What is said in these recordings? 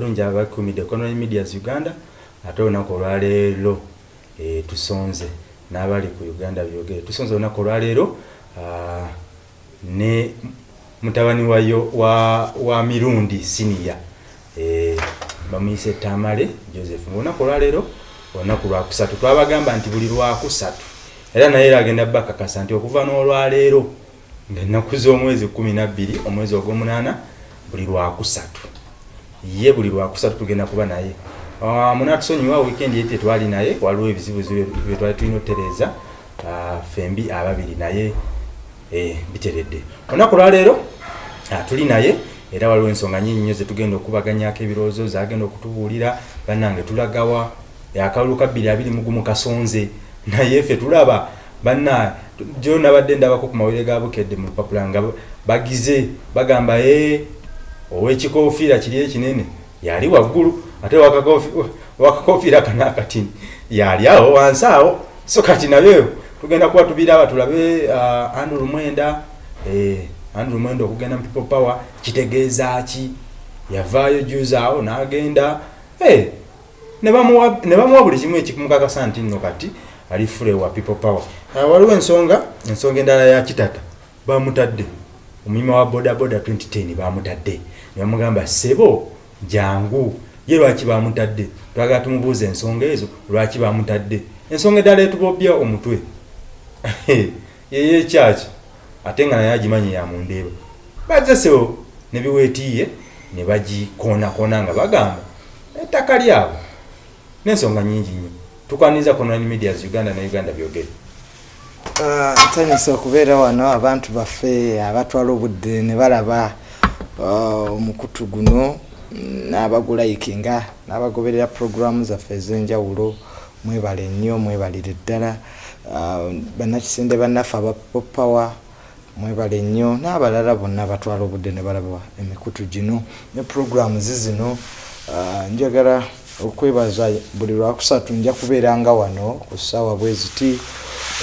bulungi abakumidde economy medias uganda ate olunaku olwaleero e, tusonze n'abali ku uganda byogere. Tusonze olunaku olwaleero ne mutabani wayo wa, wa mirundi siniya e, bamuyise tamale joseph. Ngaolunaku olwaleero olunaku lwakusatu twabagamba nti buli lwakusatu era naye era agenda bakakasa nti okuva n'olwaleero ngaennaku z'omwezi kumi nabbiri omwezi ogw'omunaana buli lwakusatu ye buli lwakusatu tugenda kuba naye. Uh, munatusonyiwa weekend yete twali naye waliwo ebizibu byetwali tulina otereeza uh, fembi ababiri naye eh, biteredde. Olunaku lwaleero uh, tuli naye era waliwo ensonga nyingi nyo zetugenda okubaganyako ebirowoozo zagenda okutubuulira bannange tulagawa akalulu ka bbiri abiri mugumu kasonze naye ffe tulaba banna jo nabadde ndabako ku mawere ga bukedde mu lupapula nga bagize bagamba e owekikofiira kiri ekinene yali waggulu ate wakakofiira kana akatini. Yali awo wansi awo so kati nabyo tugenda kuba tubiraba tulabe uh, andrew mwenda eh, andrew mwenda okugenda mu people power kitegeeza ki? Yavaayo juzi awo n'agenda hey, ne bamuwa buli kimu ekikumukakasa nti nno kati ali fule wa people power. Uh, waliwo ensonga ensonga endala ya kitata bamutadde. Omuyima wa bodaboda 2010 bamutadde nebamugamba sebo jangu ye lwaki bamutadde? Twagala tumubuuza ensonga ezo lwaki bamutadde? Ensonga eddala etubobya omutwe. Yeye ekyaki ate nga naye agimanyi yamundeeba bazze sebo nebiwetiiye ne bagikoonakona nga bagamba ettaka lyabo n'ensonga nyingi nnyo. Tukwaniza conani medias uganda ne uganda byogere. Nsanyusa okubeera wano abantu baffe abatwala obudde ne balaba omukutu guno n'abagulayikinga n'abagoberera puroguramu zaffe ez'enjawulo. Mwebale nnyo mwebalire ddala. Bannakisinde bannaffe abapopawa mwebale nnyo. N'abalala bonna batwala obudde ne balaba emikutu gino ne puroguramu zizino njagala okwebaza buli lwakusatu nja kubeeranga wano ku ssaawa bweziti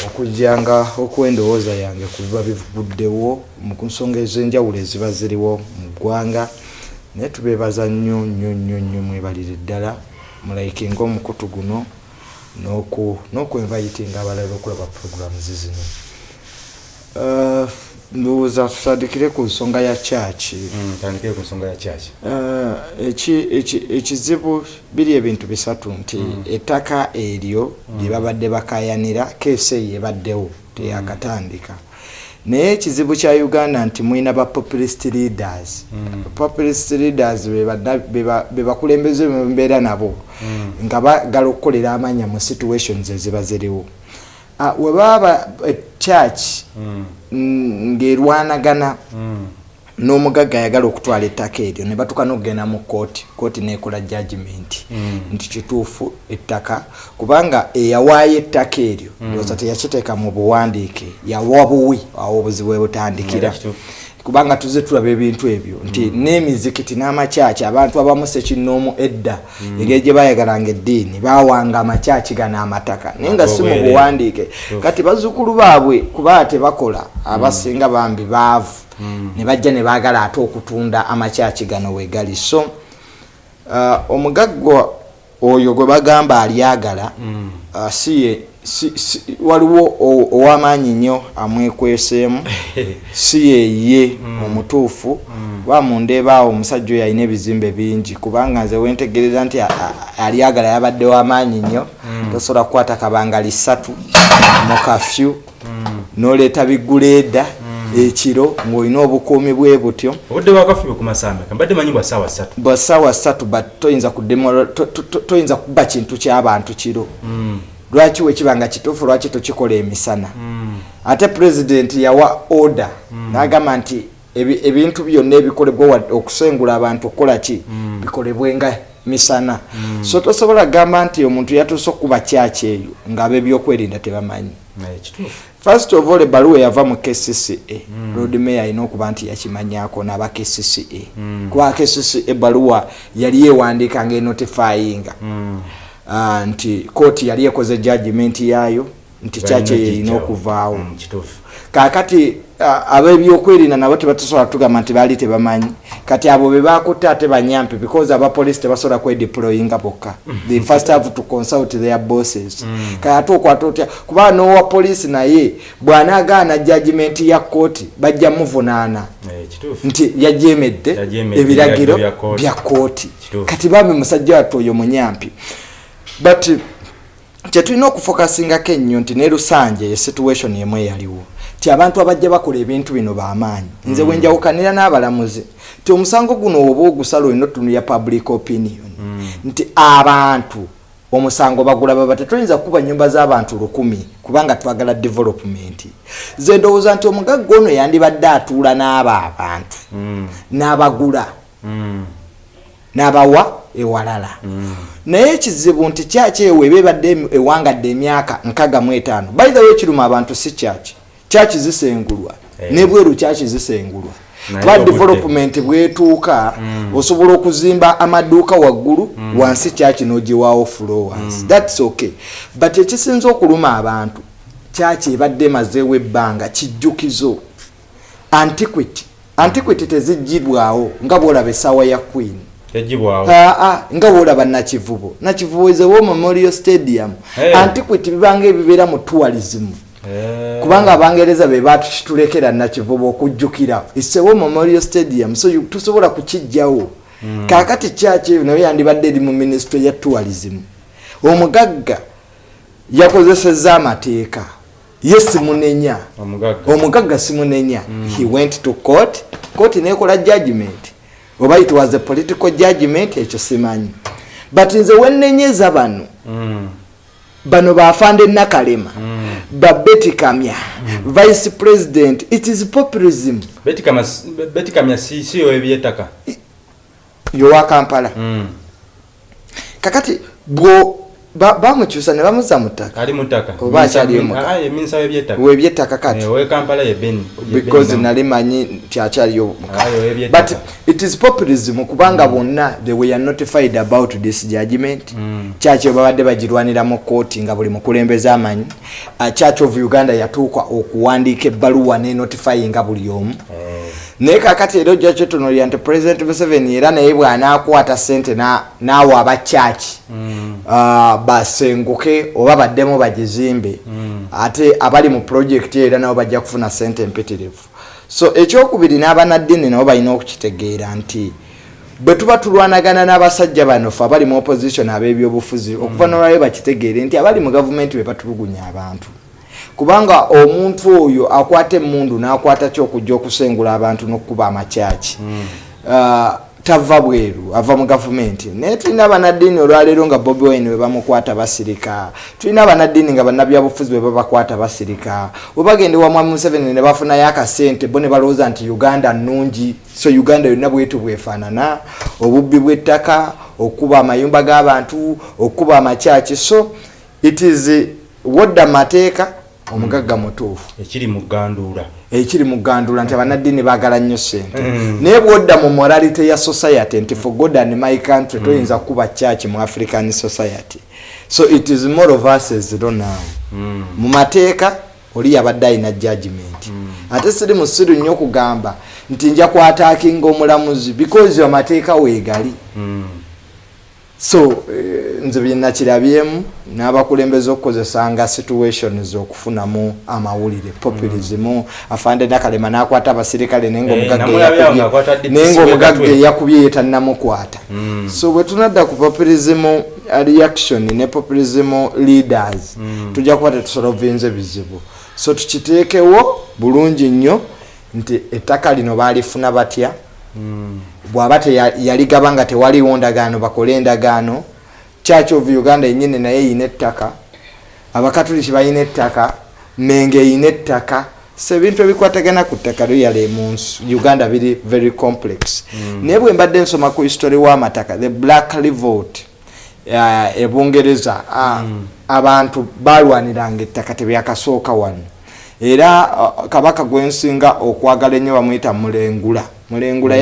okujjanga okwendowooza yange ku biba bivuddewo mu nsonga ez'enjawulo eziba ziriwo mu ggwanga. Naye tubeebaza nnyo nnyo nnyo nnyo mwebalire ddala mulayike ngaomukutu guno n'okwenvayitinga abalala okulaba puroguramu zizino. Uh, ndowooza tutandikire ku nsonga ya kyaki tandikire ku nsonga ya kyaki ekizibu biri ebintu bisatu nti ettaka eryo lyebabadde bakayanira keesi eyo ebaddewo teyakatandika. Naye ekizibu kya uganda nti mwina ba populist leaders. Populist leaders bebakulembeze bembeera nabo nga bagala okukolera amanya mu situations eziba ziriwo. Webaba church ng'erwanagana n'omugagga ayagala okutwala ettaka eryo ne batuka n'okugenda mu kooti kooti nekola judgment nti kituufu ettaka kubanga eyawaayo ettaka eryo looza teyakiteeka mu buwandiike yawa buwi awo obuzibu bwe butandikira kubanga tuze tulaba ebintu ebyo nti n'emizikiti n'amakyaki abantu abamu sekinoomu edda engeri gye bayagalanga eddiini bawanga amakyaki gano amataka naye nga si mu buwandiike. Kati bazzukulu baabwe kuba tebakola abasinga bambi baavu ne bajja ne baagala ate okutunda amakyaki gano wegali. So omugaggwa oyo gwe bagamba alyagala siye waliwo owamaanyi nnyo amwekweseemu si yeye omutuufu bamundeebaawo omusajja oyo alina ebizimbe bingi kubanga nze wentegereza nti alyagala yabadde wamaanyi nnyo tosobola kukwata kabanga lisatu mu kafyu noleeta biguleeda ekiro ng'olina obukuumi bwe butyo. Obudde bwakafubi ku masambe mbadde manyi bwa ssaawa ssatu. Bwa ssaawa ssatu but toyinza toyinza kuba kintu ky'abantu kiro. Lwaki wekibanga kituufu lwaki tokikola emisana? Ate pulezidenti yawa order n'agamba nti ebintu byonna ebikolebwa okusengula abantu okukola ki? Bikolebwenga misana. So tosobola kugamba nti omuntu yatuuse okuba kyaki eyo ng'ab'ebyokwerinda tebamanyi first of all ebaluwa eyava mu kcca road mayor alina okuba nti yakimanyako n'aba kcca kuba kcca ebaluwa yali ewandiika ngaenotifyinga nti kooti yali ekoze judgment yaayo nti kyaki eyo erina okuvaawo. Kakati a- ab'ebyokwerinda nabo tebatusobola tugamba nti baali tebamanyi. Kati abo be bakutte ate banyampi because abapolisi tebasobola kwedeployinga bokka. They first have to consult their bosses. Kati ate okwata otya? Kubanga n'owa polisi naye bw'anaagaana judgment ya kooti bajja muvunaana. Eh, nti yajemedde ebiragiro bya kooti. bya kooti Kituufu. kati bambi musajja wattu oyo munyampi. But kyetulina okufokasingako ennyo nti ne lusanje ye situation emu eyaliwo ti abantu abajja bakola ebintu bino bamaanyi. Nze bwenjawukanira n'abalamuzi ti omusango guno oba ogusala olina otunulya public opinion nti abantu omusango bagula baba tetuyinza kuba nyumba z'abantu lukumi kubanga twagala development. Ze ndowooza nti omugagga ono yandibadde atuula n'abo abantu Mm, n'abagula mm, n'abawa ewalala. Mm. naye ekizibu nti kyaki ewo eba ebadde em- ewangadde emyaka nkaga mu etaano? By the way kiruma abantu si kyaki kyaki zisengulwa. Eh. nebweru kyaki zisengulwa. Naye kuba obudde. development bwetuuka osobola okuzimba amaduuka waggulu wansi kyaki n'ogiwaawo flowers thats okay. But ekisinza okuluma abantu kyaki ebadde emazeewo ebbanga kijjukizo. Antiquity. Antiquity tezigirwawo nga bwolaba essaawa ya queen. Aa nga bwolaba nakivubo. Nakivubo is a war memorial stadium. Hey. antiquity bibanga ebibeera mu tourism. Eh, kubanga abangereza be batulekera nakivubo okujjukira. Is a war memorial stadium so tusobola kukijjawo kakati kyaki naye yandibadde eri mu ministry ya tourism. Omugagga yakozeseza amateeka. Ye simunenya. Omugagga. Simunenya. He went to court. Court nekola judgment oba it was a political judgment ekyo simanyi. But nze wenenyeza bano. Mm, bano bafande nakalema. Mm. Babetikamya vice president. It is populism. Betikama betikamya si si yo ebyettaka yowa kampala. Mm, kakati bwo ba- bamukyusa ne bamuza mu ttaka ali mu ttaka Oba akyali omuka. eminsa y'ebyettaka webyettaka kati. Owe kampala ye beni because nali manyi nti akyaliyo ebyettaka. but it is populism kubanga bonna they were notified about this judgment. Mm. church babadde bagirwanira mu kooti nga buli mukulembeze amanyi. Uh, church of uganda yatuuka okuwandiika ebbaluwa ne notifyinga buli omu. Eh, naye kakati era ojja kyetunuulira nti president museveni era naye bw'anaakwata sente na- n'awa abakyaki mm, uh, basenguke oba baddemu bagizimbe Mm. ate abali mu projekiti era nabo bajja kufuna sente empitirivu. So ekyokubiri n'abanaddiini nabo balina okukitegeera nti bwe tuba tulwanagana n'abasajja bano fe abali mu opposition ab'ebyobufuzi okuva nolwayo bakitegeere nti abali mu gavumenti be batulugunya abantu kubanga omuntu oyo akwata emundu n'akwata kyokujja okusengula abantu n'okukuba amakyaki. Uh, tava bweru ava mu gavumenti naye tulina abanaddiini olwaleero nga bobi wine bwe bamukwata basirika. Tulina abanaddiini nga bannabyabufuzi bwe babakwata basirika. Bwe bagende wa mwami museveni ne bafunayo akasente bo ne balowooza nti uganda nnungi so uganda yonna bwetu bwefaanana obubbi bw'ettaka okukuba amayumba g'abantu okukuba amakyaki. So it is eh, wodda mateeka omugagga mutuufu. Ekiri mu ganduula ekiri mu gandula nti abanaddiini baagala nnyo sente Mm. naye bwodda mu morality ya society nti for god and my country toyinza kuba church mu african society. So it is more of us as though now. Mm, mu mateeka oli yabadde alina judgment ate siri musiru nnyo okugamba nti nja kwataakinga omulamuzi because amateeka weegali. Mm, so eh, nze byenakirabyemu n'abakulembeze okukozesanga situations okufunamu amawulire populism afande nakalema nakwata abasirikale naye Eh, omugagga namulabya eyakubye- yetannamukwata Mm. so bwe tunadda ku populism reaction ne populism leaders Mm. tujja kuba tetusolovinze bizibu so tukiteekewo bulungi nnyo nti ettaka lino baalifuna batya bw'aba teya- yaligaba nga tewaliwo ndagaano bakole endagaano. Church of uganda yenyini naye eyina ettaka. Abakatuliki balina ettaka menge eyina ettaka. So ebintu ebikwatagana ku ttaka lyale mu uganda biri very complex. Naye bwe mbadde nsoma ku history w'amataka the black revolt uh, ebungereza uh, abantu balwaniranga ettaka tebyakasooka wano. Era uh, kabaka gwensinga okwagala ennyo bamuyita mulengula mulengula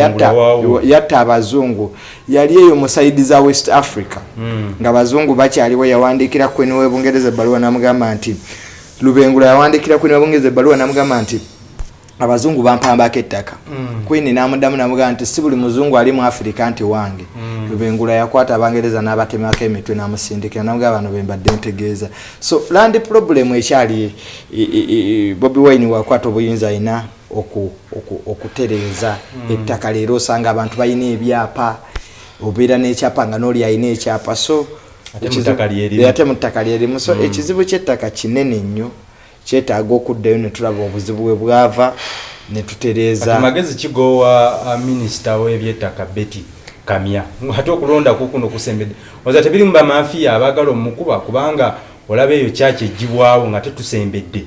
yatta abazungu. Yali eyo mu saidi za west africa. Mm. nga abazungu bakyaliwo yawandikira kweni webungereza ebbaluwa namugamba nti lubengula yawandikira kweni webungereza ebbaluwa namugamba nti abazungu bampambako ettaka. Mm. queen namuddamu namugaa nti si buli muzungu ali mu afirika nti wange. Mm. lubengula yakwata abangereza n'abatemako emitwe n'amusindikira namugaa bano bembadde ntegeeza. So land problem ekyali bobi wine wakwata obuyinza oku- okutereeza ettaka leero. Osanga abantu balina ebyapa obeera n'ekyapa nga n'oli alina ekyapa. So Ate mu ttaka lyerimu. so ekizibu ky'ettaka kinene nnyo kyetaaga okuddayo ne tulaba obuzibu bwe bwava ne tutereeza. Kati magezi kigowa uh, minisita w'ebyettaka betty kamya. Ate okulonda kukuno kusembedde. Oza tebiri mu bamafiya abaagala omukuba kubanga olaba eyo kyaki egibwawo nga tetusembedde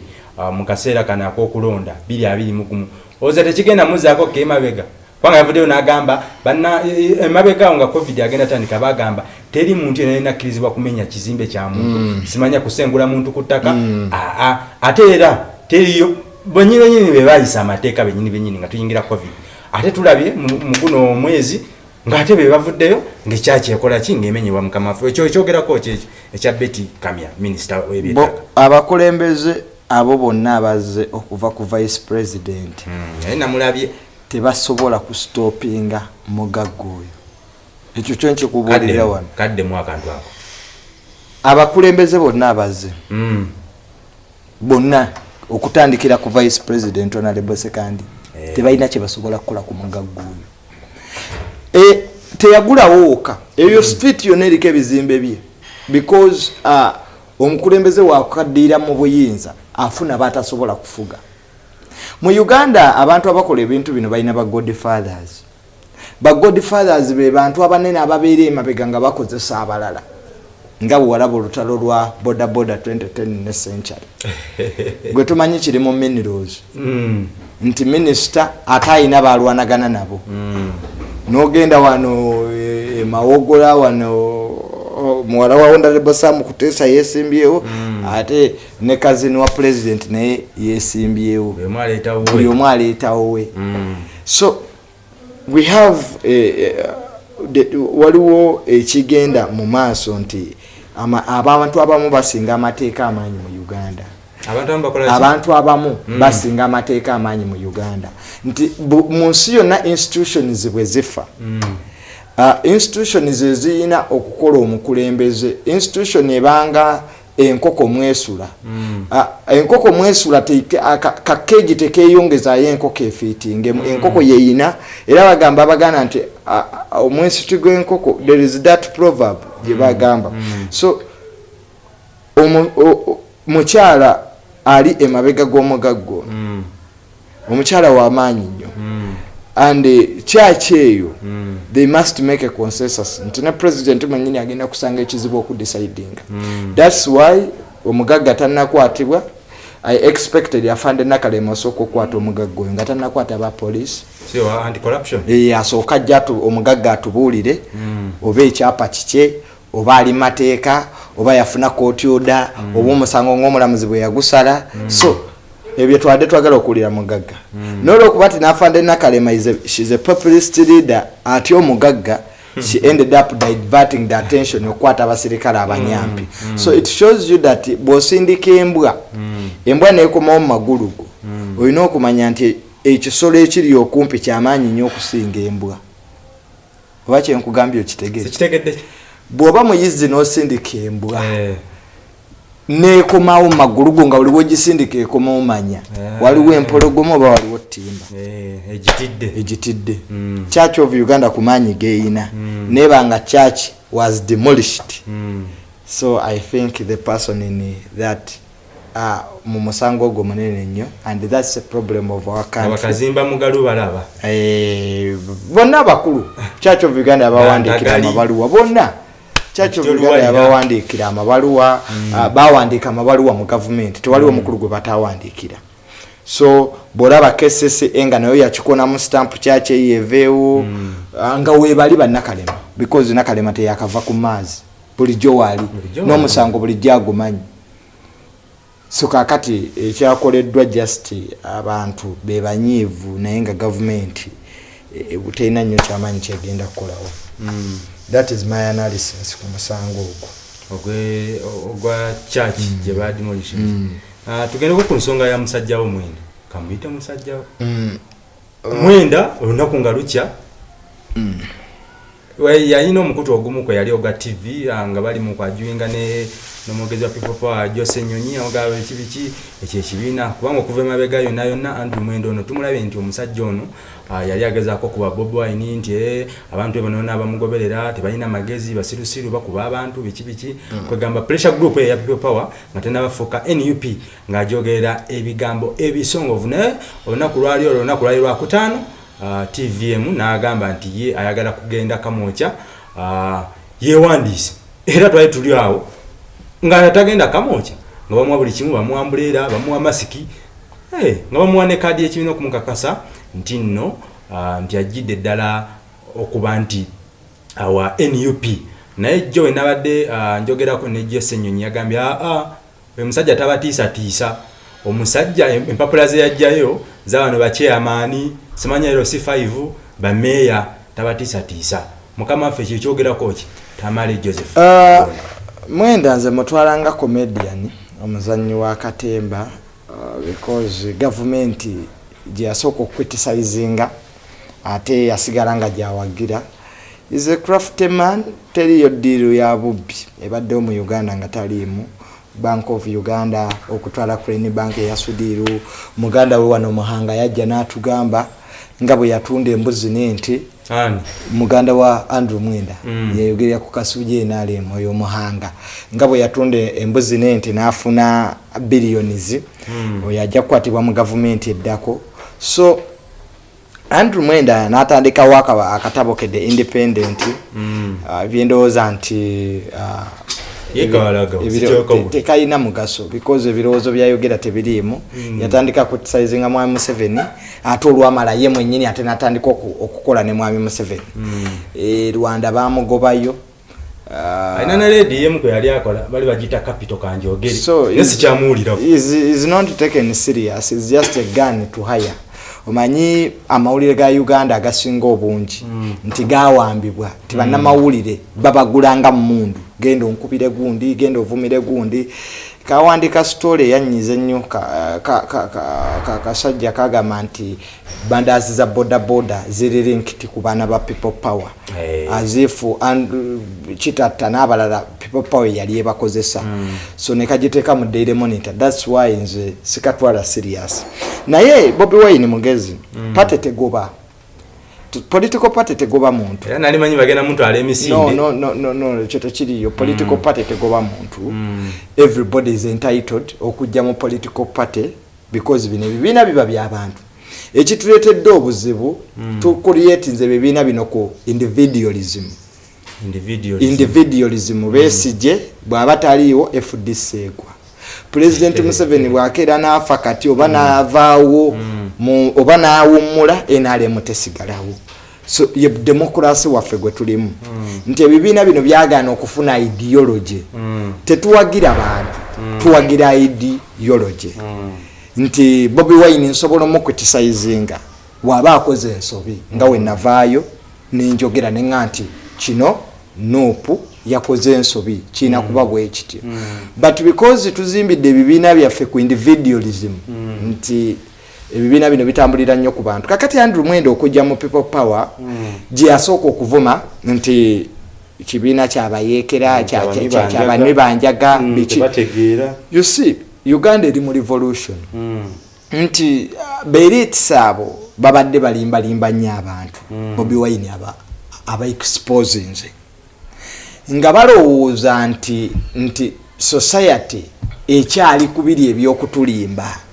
mu kaseera kano ak'okulonda 221 oza tekigenda muzaako kemabega kubanga yavuddeyo n'agamba banna e- e- emabegaawo nga covid agenda tandika bagamba teri muntu yena yenakkirizibwa kumenya kizimbe kya muntu. Mm. simanya kusengula muntu ku ttaka? Mm. Aa, ate era teriyo benyini benyini bebayisa amateeka benyini benyini nga tuyingira covid. Ate tulabye mu guno omwezi ngaate be bavuddeyo ngaekyaki ekola ki? Ngaemenyebwa mukama waffe ekyo ekyogerako kyekyo ekya beti kamya minisita bo w'ebyettaka abakulembeze abo bonna abazze okuva ku vice president Mm, naye namulabye tebasobola kustopinga mugagga oyo. Ekyo kyo nkikubuulira wano. kaddemu akantu ako. Abakulembeze bonna abazze Mm, bonna okutandikira ku vice president honorable sekandi Eh. tebalina kyebasobola kukola ku mugagga oyo. E, teyagulawo woka eyo street yonna eriko ebizimbe bye because uh, omukulembeze wakaddiira mu buyinza afuna batasobola kufuga. Mu uganda abantu abakola ebintu bino balina ba godfathers. Ba godfathers be bantu abanene ababeera emabega nga bakozesa abalala nga bwewalaba olutalo lwa bodaboda 2010 ne century. Gwe tumanyi kiri mu minerals. Mm, nti minisita ate ayina balwanagana nabo. Mm, nogenda wano e, e, wano muwala wa honorable sam kutesa yesimbyewo Mm. Ate ne kazini wa president naye yesimbyewo. Buli omu aleetawo we Mm, so we have the- waliwo ekigenda mu maaso nti ama- abantu abamu basinga amateeka amaanyi mu uganda. Abantu abamu Mm. basinga amateeka amaanyi mu uganda. Nti mu nsi yonna institutions bwe zifa. Mm, uh, institutions eziyina okukola omukulembeze. Institution ebanga enkoko mwesula. Mm, uh, enkoko mwesula aka- kakeegi tekeyongezayo enkoko efiitingemu Mm. enkoko yeyina era bagamba abaganda nti uh, omwesiti gw'enkoko there is that proverb gye bagamba. Mm. so mukyala ali emabega g'omugaggo. Mm, omukyala w'amaanyi nnyo. mm, and eh, kyaki eyo mm, they must make a consensus. Nti ne president mwenyini agenda kusanga ekizibu okudecidinga. Mm. thats why omugagga tannakwatibwa i expected afande nakalema osooka okukwata omugagga oyo nga tannakwata sio anti-corruption? Eh, asooka ajja omugagga atubuulire Mm. oba ekyapa kike oba ali mateeka oba yafuna kooti oda oba omusango ng'omulamuzi bwe yagusala. So ebyo twadde twagala okuwulira mugagga. Nolwokuba ti nafande nakalema is a- shes a populist leader atya omugagga she ended up diverting the attention okukwata abasirikale abanyampi. So it shows you that bw'osindika embwa embwa nekomawo mu magulu go olina okumanya nti ekisolo ekiri okumpi kyamaanyi nnyo okusinga embwa. Oba kyenkugambye okitegere bw'oba muyizzi n'osindika embwa Eh, nekomawo magulu go nga waliwo gisindika ekomawo manya Eh. waliwo empologoma oba waliwo ttimba eh, egitidde Mm. church of uganda ku maanyi geeyina Mm. neba nga church was demolished Mm. so i think the person in that uh, mu musango ogwo munene nnyo and thats a problem of our country abakazimba mugalu balaba Eh, bonna abakulu church of uganda yabawandiikira Gandagali. amabaluwa bonna church of uganda yabawandiikira amabaluwa ah, bawandiika amabaluwa mu gavumenti. Tewaliwo mukulu gwe batawandiikira. So bwolaba kssa nga nayo yakikonamu stamp kyaki eyeveewo ah, nga webali bannakalema because nakalema teyakava ku maazi. Bulijjo waali n'omusango bulijjo agumanyi so kakati ekyakoleddwa just abantu bebanyiivu naye nga gavumenti eh, butalina nnyo kyamaanyi kyegenda kukolawo Mm. That is my analysis ku musango ogwo. Ogwe- ogwa church gye badimolition Ah, tugendeko ku nsonga ya musajja wo mwene kamuyite musajjawo Mm. mwenda olunaku nga lukya. We- yalina omukutu ogumu kwe yali oga tv ah, nga bali mukwajuinga ne nomwogezi wa power jose nyonyi ogaba biki biki ekyo ekibiina. Kubanga okuva emabega yonna yonna andrew mwenda ono tumulabye nti omusajja ono ah, yali agezaako kuba bob wine nti eh, abantu banona bamugoberera tebalina magezi basirusiru bakuba abantu biki biki. Kwegamba pressure group eya people power nga tenabafuuka nup ng'ajogerera ebigambo ebisongovu naye olunaku lwali olwo olunaku lwali lwakutaano tvm n'agamba nti ye ayagala kugenda kamwokya uh, yewandiise era twali tuli awo nga tagenda kamwokya nga bamuwa buli kimu bamuwa mbuleera bamuwa masiki hey, nga bamuwa ne kaadi ekibiina okumukakasa nti nno uh, nti ajjidde ddala okuba nti awa nup naye jjo we nabadde uh, njogerako ne jose enyonyi yagambye aa oyo musajja tabatiisatiisa omusajja em- empapula ze yajjayo zabano bakyeyamaani simanya ero si 5 bameeya tabatiisatiisa. Mukama waffe kyekyogerako ki? Tamale joseph Ah, mwenda nze mutwalanga comedian omuzanyi wa katemba uh, because gavumenti gyeyasooka okucriticizinga ate yasigala nga gyawagira. Is a craftsman teriyo ddiiru ya bubbi. Ebaddewo mu uganda nga taliimu. Bank of uganda okutwala crane bank eyasudiiru muganda we wano muhanga yajja n'atugamba nga bwe yatunda embuzi n'ente muganda wa andrew mwenda Mm. yeyogerera ku kasuje nalem oyo muhanga nga bwe yatunda embuzi nente n'afuna billions Mm. oyo ajja kukwatibwa mu gavumenti eddako so andrew mwenda n'atandikawo akatabo ke the independent Mm. uh, byendowooza nti uh, tekalina mugaso because ebirowoozo byayogera tebiriimu. Mm. yatandika kutisizinga mwami museveni ate olwamala ye mwenyini ate natandika oku- okukola ne mwami museveni. Mm. e, rwanda bamugobayo Ah, alina ne ledi yemu kwe yali akola bali bagiyita capital kanjogeri sikyamuwulirako is, not taken serious is just a gun to hire. Omanyi amawulire ga uganda agasinga obungi Mm. nti gawambibwa nti bannamawulire babagulanga mumundu genda onkubire gundi genda ovumire gundi. Kawandika story eyanyiza ennyo ka- ka- ka- ka- ka- kasajja kagamba nti bandazi za bodaboda ziri linked ku baana ba people power. Eh. azifu kitatta n'abalala people power yali ebakozesa. So nekagiteeka mu daily monitor. Thats why nze sikatwala serious. Naye bobi wine mugezi pate tegoba political party tegoba muntu. Era nali manyi bagenda mutwala no emisinde. No no no no ekyo tekiriyo political party tegoba muntu. Mm. everybody is entitled okujja mu political party because bino ebibiina biba byabantu ekituleetedde obuzibu tukuliyetinze ebibiina bino ku individualism. Individualism. individualism. Besije bw'aba taliiwo fdc egwa. Pulezidenti museveni bwakeera n'afa kati oba n'avaawo mu- oba n'awummula nrm tesigalawo so ye demokrasi waffe gwe tulimu. Nti ebibiina bino byagaana okufuna ideology. Mm. tetuwagira bantu tuwagira ideology. Mm. nti bobi wine nsobola omukritisizinga bw'aba akoze ensobi nga we navaayo nenjogera nenga nti kino nuupu yakoze ensobi kirina kuba bwe kityo. But because tuzimbidde ebibiina byaffe ku individualism nti ebibiina bino bitambulira nnyo ku bantu. Kakati andrew mwenda okujja mu people power gye yasooka okuvuma nti kibiina kyabayeekera kya- kya- Kyabanywi kya- banjaga. kyabanywi banjaga Mm, biki? you see uganda eri mu revolution. Nti uh, beritisi abo babadde balimbalimba nnyo abantu. Bobi wine aba, aba exposinze nga balowooza nti nti society ekyali kubiri ebyokutulimba. Mm.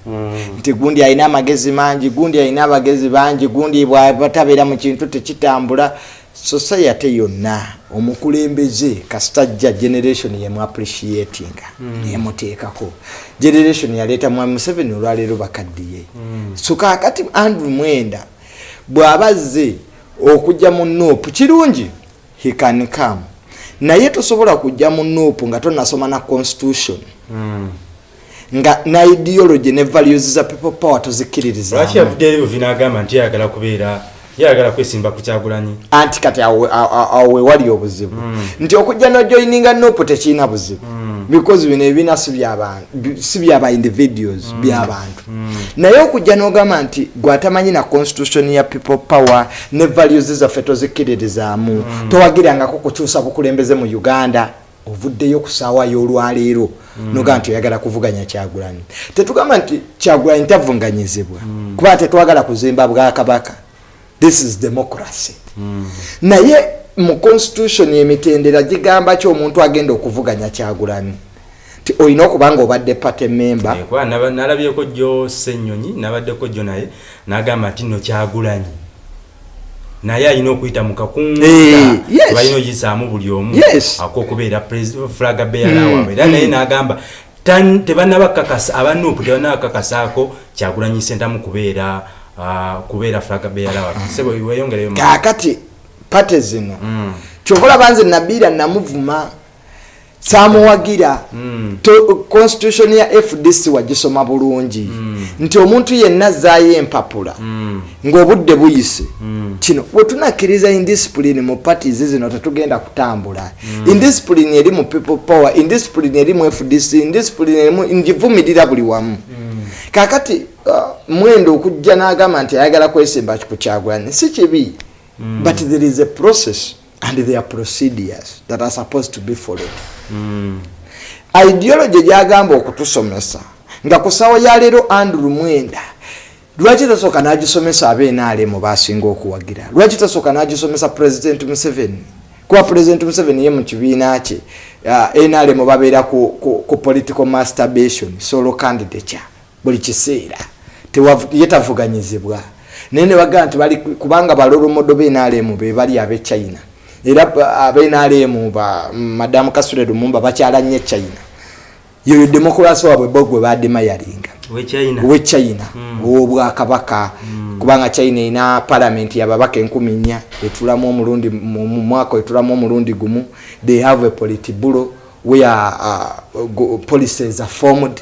Nti gundi alina amagezi mangi gundi alina abagezi bangi gundi bwabatabeera mu kintu tekitambula. Society yonna omukulembeze kasitajja generation yemuappreciatinga nemuteekako generation yaleeta mwami museveni olwaleero bakaddiye so kakati andrew mwenda bw'abazze okujja mu nuupu kirungi he can come. Naye tosobola kujja mu nuupu nga tonasoma na constitution. Mm. Nga na ideology ne values za people power lwaki tozikiririzaamu yavuddeyo buvi n'agamba nti yayagala kubeera yayagala kwesimba ku kyagulanyi? Anti kati awo awo wewali obuzibu. Mm. nti okujja nojoininga nopo tekirina buzibu. Because bino ebibiina si byaba individuals byabantu naye okujja n'ogamba nti gwatamanyi na constitution ya people power ne values zaffe tozikkiririzaamu towagirangako kukyusa bukulembeze mu uganda ovuddeyo ku saawa y'olwaleero nogaa nti oyagala kuvuganya kyagulanyi. Tetugamba nti kyagulanyi tavunganyizibwa kuba tetwagala kuzimba bwakabaka. This is democracy. Naye mu constitution emitendera gigamba ki omuntu agenda okuvuganya kyagulani ti olina okuba nga obadde party member. Kuba naba- nalabyeko jjo senyonyi nabaddeko jjo naye nagamba nti nno kyagulanyi naye alina okuyita mu kakungabalina eh, ogiyisaamu buli omu akokubeera flaga beyalawaabwe era hmm. naye hmm. n'agamba tebanabakakasa abanuupu tebanabakakasaako kyagulanyi sentamu kubeera ah, kubeera flaga beyalawaabwe kakati pate zino. Hmm. Kyobola banze nabiira namuvuma samuwagira. Mm. To- constitution ya fdc wagisoma bulungi. Nti omuntu yenna azaayo empapula. Mm. ng'obudde buyise. Kino bwetunakkiriza indiscipline mu parties zino tetugenda kutambula. Indiscipline eri mu people power indiscipline eri mu fdc indiscipline erimu ngivumirira buli wamu. Kakati uh, mwendo okujja n'agamba nti ayagala kwesimba ku kyagulani si kibi. But there is a process and there are procedures that are supposed to be followed. Mm. ideology gyagamba okutusomesa nga ku sawa ya leero andrew mwenda lwaki tasooka n'agisomesa abnrm basinga okuwagira? Lwaki tasooka n'agisomesa president museveni? Kuba president museveni ye mu kibiina kye uh, nrm babeera ku, ku, ku political masturbation solo candidature buli kiseera. Tewavu- ye tavuganyizibwa. Naye ne bagamba nti bali kubanga balolomodo bnrm be bali ab'e china era abenrm madamu kasule lumumba bakyala nnyo e china. Yoyo demokrasi waabwe bo gwe bademayalinga wechina owe china. Owobwakabaka kubanga china erina palamenti yababaka enkumi nnya etulamu omulundi mu mu mwaka etulamu omulundi gumu. They have a politibulo where uh, policies are formed.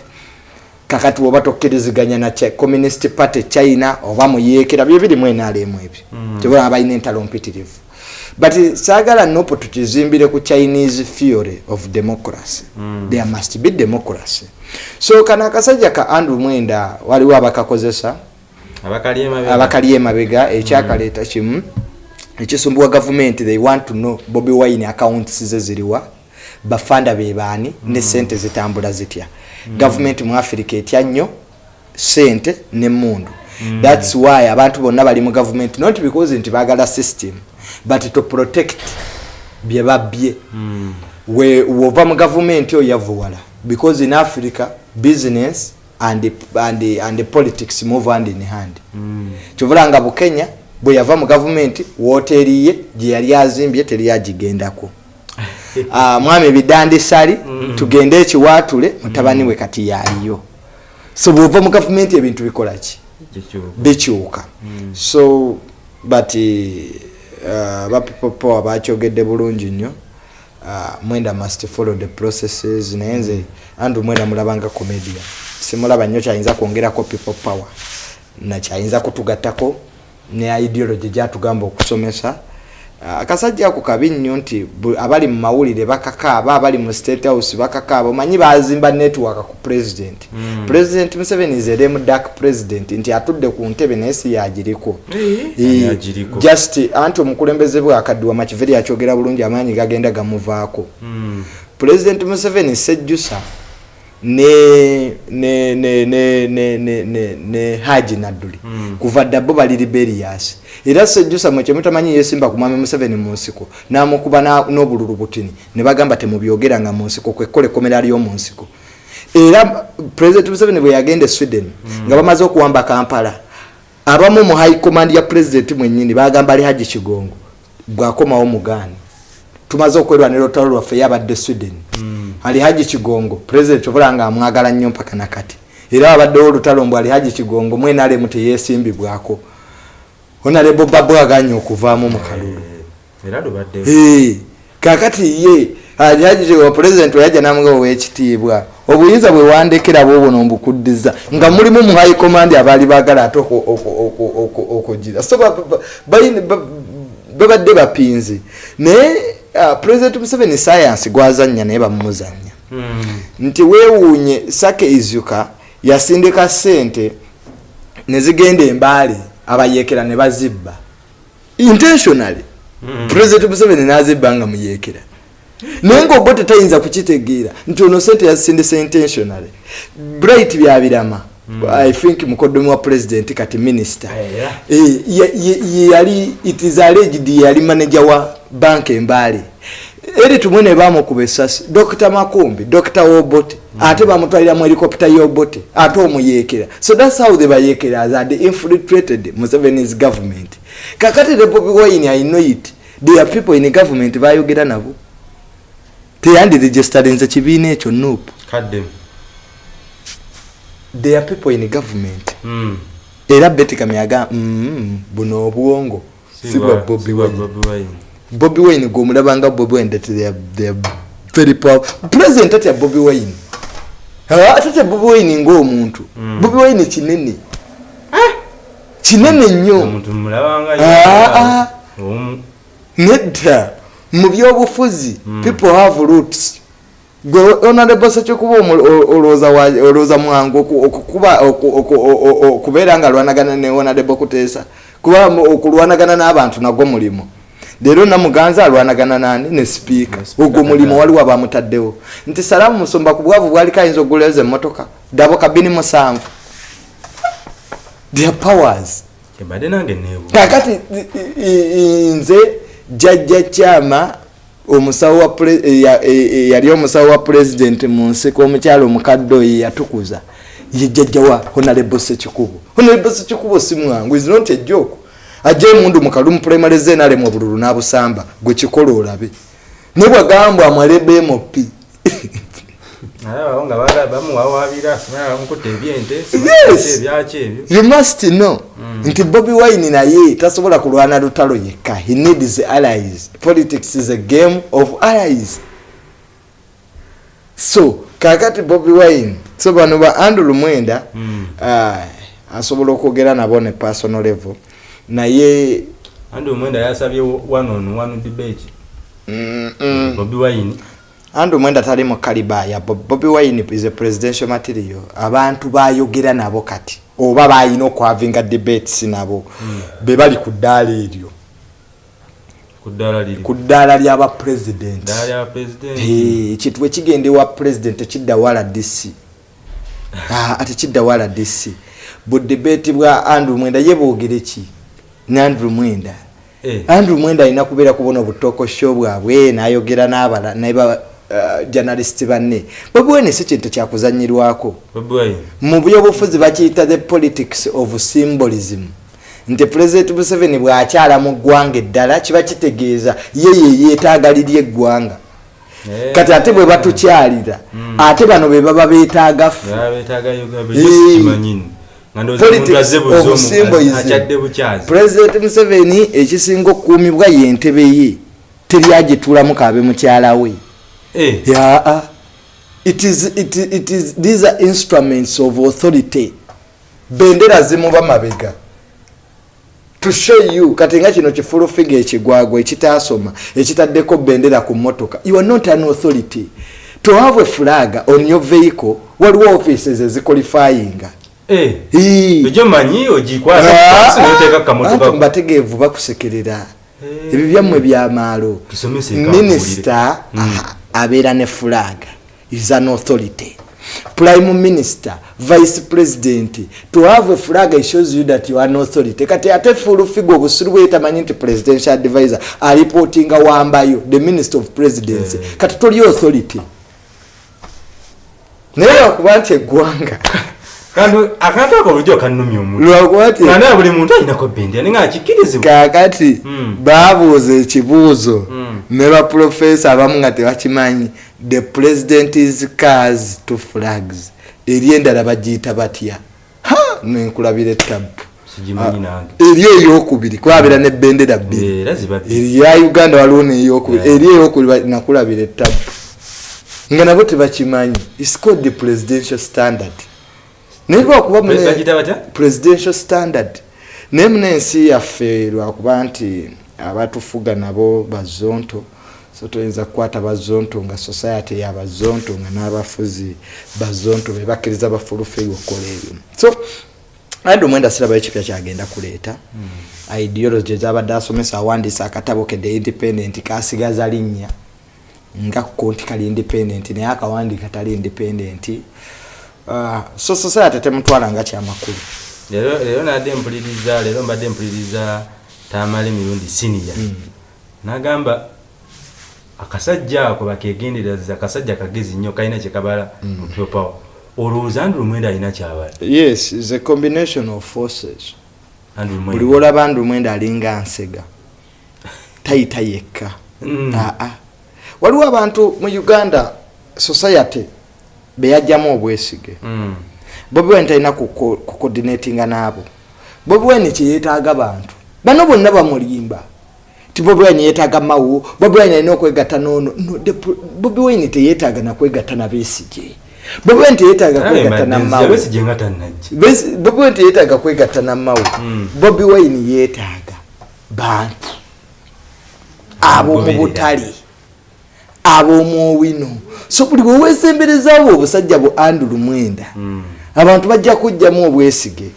Kakati woba tokkiriziganya na communist party china oba muyeekera byo birimu enaalemu ebyo. Kyobalaba balina entalo mpitirivu but saagala nopo tukizimbire ku chinese theory of democracy. There must be democracy. So kano akasajja ka andrew mwenda waliwo abakakozesa abakali emabega. emabega ekyakaleeta kimu ekisumbuwa gavumenti they want to know bobi wine accounts ze ziriwa bafanda bebaani ne sente zitambula zitya. Gavumenti mu afirika etya nnyo sente nemundu thats why abantu bonna bali mu gavumenti not because nti bagala system but to protect bye babye we wova mu gavumenti oyo yavuwala because in africa business and, and, and politics move hand in hand. Kyovula nga bukenya bwe yava mu gavumenti woteeri ye gye yali azimbye teri agigendako Ah, mwami bidandisali tugende ekiwaatule mutabani we kati yaaliyo. So bwova mu gavumenti ebintu bikolaki bikyuka. So but uh, ba people power bakyogedde bulungi nnyo. Uh, mwenda must follow the processes naye nze andrew mwenda mulabanga comedia simulaba nnyo kyayinza kwongerako people power nakyayinza kutugattako ne ideology gyatugamba okusomesa. Uh, akasajja ako kabi nnyo nti abali mu mawulire bakakaaba abali mu state house bakakaaba omanyi bazimba network ku president. Mm. president museveni lame dark president nti atudde ku ntebe naye si yagiriko agiriko? just anti omukulembeze bwe akaddiwa makiveri akyogera bulungi amaanyi gagenda gamuvaako. President museveni sejjusa ne ne ne ne ne ne ne ne haji nadduli. Mm. kuva dda bo bali liberias era sejjusa mwe kyemutamanyi yesimba ku mwami museveni mu nsiko n'amukuba na- n'obululu butini ne bagamba temubyogeranga mu nsiko kwekola ekkomera ly'omu nsiko. Era president museveni bwe yagenda e sweden nga bamaze okuwamba kampala abamu mu high command ya president mwennyini bagamba ali haji kigongo bwakomawo mugaani tumaze okwerwanira olutalo lwaffe yabadde sweden ali haji kigongo president obula nga amwagala nnyo mpaka nakati era wabaddewo olutalo mbw ali haji kigongo mwenalemu teyesimbibwako onalebo babwaganya okuvaamu mu kalulu Eh, kakati ye president weyajja namuga owekitiibwa obuyinza bwe wandekera bwobwo nombukuddiza nga mulimu mu high command abaali baagala ate oku- oku- oku- oku- okugira so babadde bapinzi naye uh, president museveni science gwazanya naye bamumuzanya Mm. nti weewuunye sake izuka yasindika sente nezigenda embaale abayeekera ne bazibba intentionally Mm. president museveni nazibba nga muyeekera naye ngaobo tetayinza kukitegeera nti ono sente yazisindisa intentionally bright byabirama i think mukodomi wa president kati minister Era. Eh, yali it is alleged yali manager wa bank embaale eri tumwe ne bamukuba esasi dr makumbi dr wobote ate bamutwaliramu helicopter yobote ate omuyeekera so thats how the bayeekeras are infiltrated musevenis government. Kakati the bobi wine i know it. There are people in government bayogera nabo. Teyandiregistered nze kibiina ekyo there are people in government. Mm. era betikamyaga mm, buno obwongo. Si bwa bobi wine Bobi Wine. bobi wine gwomulabanga bobi wine that they are, they are very powerful president tatya bobi wine Ah, tatya bobi wine ngaomuntu Mm. bobi wine kinene. Kinene nnyo. Ah, ah. Omu- nedda. Mu byobufuzi Mm. people have roots. Gwe honorable sekikuba omu- o- olowooza wa- olowooza mwangu okubeera nga lwanagana ne honorable kuteesa kuba okulwanagana n'abantu nagwo mulimu leero namuganza alwanagana nani ne sipiika ogwo mulimu waliwo abamutaddewo. Nti salaamu musumba ku bwavu bwaliko ayinza okuguleeza emmotoka dabo kabini musanvu. Their powers. Kakati nze jajja kyama omusawo e- ya- e- e- yali omusawo wa pulezidenti mu nsiko omukyalo omukadde oyo yatukuza. Ye jjajja wa honarebo sekikubo. Honarebo sekikubo si mwangu is not ejoku ajja emundu mukalumu primary zenalemu obululu n'abusamba gwe kikola olabe. Ne bwagamba amalebe ebyaki ebyo. You must know. Nti bobi wine naye tasobola kulwana lutalo yekka. He needs allies. Politics is a game of allies. So kakati bobi wine so bano ba andrew mwenda Mm. ah, asobola okwogera nabo ne personal level naye andi omwenda yasabye one on one debate. Bobi wine. Andrew mwenda tali mu kaliba ya Bob- bobi wine is a presidential material. Abantu bayogera nabo kati oba bayina okwavinga debates nabo be bali ku ddaala eryo. Ku ddaala lyaba pulezidenti ekintu ekigenda ewa president. Ekidda wa rdc Ah, ate kidda wa rdc budebeti bwa andrew mwenda ye boogere ki ne andrew mwenda. Eh, andrew mwenda alina kubeera kubona obutokosho bwabwe nayogera n'abala naba uh, journalist banne. Bwebuwene si kintu kyakuzanyirwako mu byobufuzi bakiyita the politics of symbolism. Nti president museveni bw'akyala mu ggwanga eddala kiba kitegeeza ye ye yeetaaga liri eggwanga. Eh, kati ate bwe batukyalira Mm. ate bano be baba beetaaga ffe president museveni ekisinga okukuumibwa yentebe ye teryagituulamu kaabe mukyala we. Eh, yaa it is, it, it is, these are instruments of authority. Bendera zimuba mabega. To show you kati nga kino kifulufiga ekigwagwa ekitasoma ekitaddeko bendera ku motoka you are not an authority. To have a flag on your vehicle waliwo offices eziqualifyinga eh, egyo manyi ogikwata Ah, pasi noteeka anti kamotoka mubategeevu bakusekerera. Eh. ebyo byammwe byamaalo Tusomese eka minisita Mm. abeera ne flag is an authority. Prime minister vice president to have a flag it shows you that you are an authority. Kati ate full figure obusuru bwe tamanyi nti presidential advisor alipotinga wambayo the minister of presidency Eh. kati toli authority. Naye lwakuba nti eggwanga. kandi akantu ako bulijjo kannumya nga naye buli muntu alinako bendera ninga akikkirizibwa kakati Mm. babuuza ekibuuzo Mm. ne baprofesa abamu nga tebakimanyi the president is cars to flags. Eri endala bagiyita batya? Nenkulabira ettabu. Nange. eri eyokubiri kwabeera nebendera bbiri. Era ziba bbiri. eri ya uganda waliwo neyokubiri eri eyokubiri nakulabira ettabu. Nga nabo tebakimanyi. Called the presidential standard naye lwakuba presidential standard. Naye muna ensi yaffe lwakuba nti abatufuga nabo bazonto so toyinza kukwata bazonto nga society yabazonto nga n'abafuzi bazonto bebakkiriza bafulufeyo okukola ebyo so andi omwenda siraba ekipya kyagenda kuleeta. Hmm. ideology ezabadde asomesa awandiisa akatabo ke the independent kasigaza linnya nga kukonti kali independent naye akawandiika tali independent so society temutwala nga kyamakulu. Leero nadde mpuliriza leero mbadde mpuliriza tamala emirundi siniya nagamba akasajja ako bakegendereza akasajja kagezi nnyo kalina kyekabala mu people power olowooza andrew mwenda alina kyabala? Yes is a combination of forces. Andrew buli mwenda wolaba ndu mwenda alinga nsega. Tayita yekka. Mm. aa waliwo abantu mu uganda society beyajjamu obwesige. Mm. bobi wine talina kucoordinatinga naabo bobi wine kyeyetaaga bantu bano bonna bamulimba. Ti bobi wine yetaaga mawo bobi wine alina okwegatta nono no, the pro- bobi wine teyetaaga nakwegatta nabesige bobi wine teyetaaga kwegatta Besi- bobi wine teyetaaga kwegatta namawo Mm. bobi wine yetaaga bantu. Ab'omu butale ab'omu owino so buli wewesemberezaawo obusajja bu andulu mwenda Mm. abantu bajja kujjamu obwesige.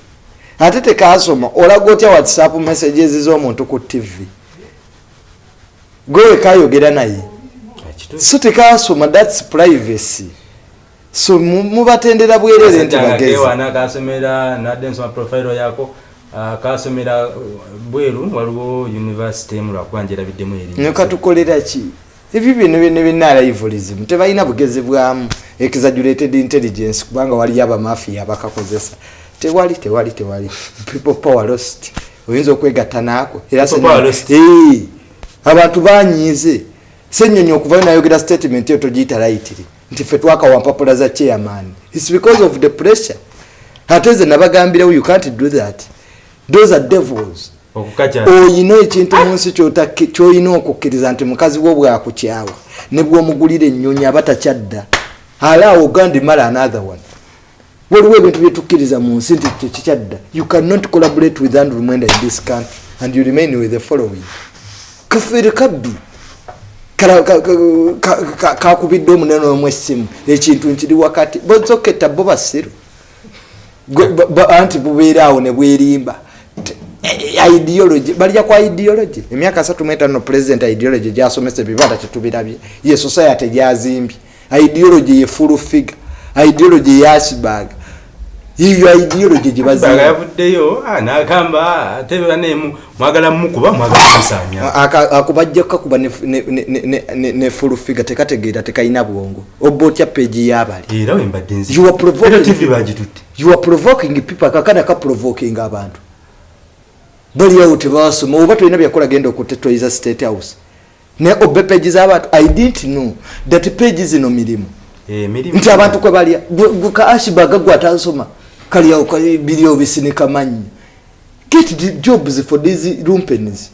Ate tekasoma olaga otya whatsapp messages z'omuntu ku tv gwe kayogera naye. So tekasoma thats privacy. So mu- mubatendera bwerere nti Akasajja nga bagezi keewaana kasomera nadde nsoma profile yako kasomera bweru waliwo university emu lwakuba njerabiddemu eri. Nekatukolera ki ebyo bino byonna byenaalaivulism tebalina bugezi bwamu exaggerated intelligence kubanga waliyo abamafiya abakakozesa. Tewali tewali tewali. People power lost. Oyinza okwegatta naako. Era abantu banyiize. Senyonyi okuvayo nayogera statement eyo togiyita lightly nti fe twakawampapula za chairman. Its because of the pressure. Ate ze nabagambirewo you can't do that. Those are devils oyina ekintu mu nsi kyolina okukkiriza nti mukazi wo bwakukyawa ne bwomugulira ennyonyi aba takyadda. Alaawo ogandimala another one. Waliwo ebintu byetukkiriza mu nsi nti tekikyadda you cannot collaborate with andrew mwenda in this country and you remain with the following. Kafeere kabbi kakubidde omunene omu essimu ekintu nkiri wakati. Bozoketta bo basiru anti bubeeraawo ne bwerimba ideology balya kwa ideology? Emyaka asatu muetaano president ideology gyasomesa ebibanda tetubirabye ye society gyazimbye. Ideology ye full figure. Ideology ye ashbag yiyo ideology baga gyebazimba yavuddeyo ah, nagamba ate banemu mwagala mukuba mwagala kusanya akubajja kukakuba ne- ne- ne- ne- ne- ne full figure tekategeera tekalina bwongo. Oba otya peegi yabali. Era wembadde nzi You are provoking- you are provoking people kakana ka provoking abantu baliawo tebasoma oba tolina byakola genda okutetoiza state house. Ne obe page z'abantu i didn't know that page zino mirimu. Eh, emirimu nti abantu kwe balya Gwe- gwe ka ashibaga gwe atasoma kalyawo ka- biryo bisinika mannyo get the jobs for these lumpens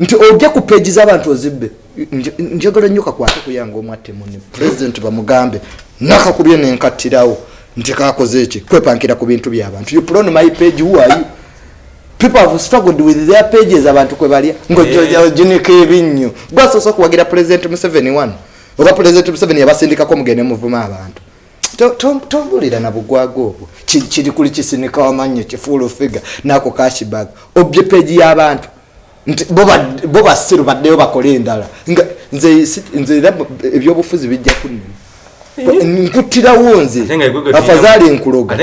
nti ojja ku page z'abantu ozibbe Nj- njagala nnyo kakwate kuyanga omwattemuni president bamugambe nakakubye nenkattirawo nti kakoze eki kwepankira ku bintu by'abantu you on my page who are you people have struggled with their pages abantu kwe balya Eh. ngojinika ebinnyo gwasoose okuwagira president museveni wano oba president museveni yabasindikako mugende muvuma abantu To- to- tombulira na bugwaga obwo Ki- kiri kuli kisinika wamannyo kifuula figa nako kashibag obye peji y'abantu nti bo basiru baddeyo bakole endala nze era ebyobufuzi bijja kunnema nkuttirawo nze afazaali nkuloga.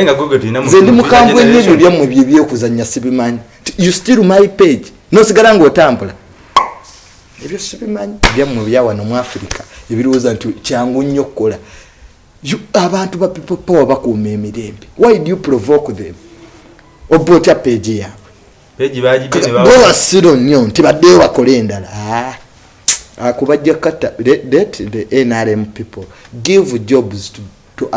nze ndi mu mukambwe nnyo generation. ebyo byammwe bye byokuzanya sibimanyi. You still my page. Nosigala ngaotambula ebyo sibimanyi. Byammwe byawano mu afirika ebirowooza nti kyangu nnyo okukola. Abantu ba people power bakuuma emirembe. Why do you provoke them? Oba otya page yaabwe bawa basiro nnyo nti baddeyo bakole endala. Ah, kubajja kata let the nrm people give jobs to, to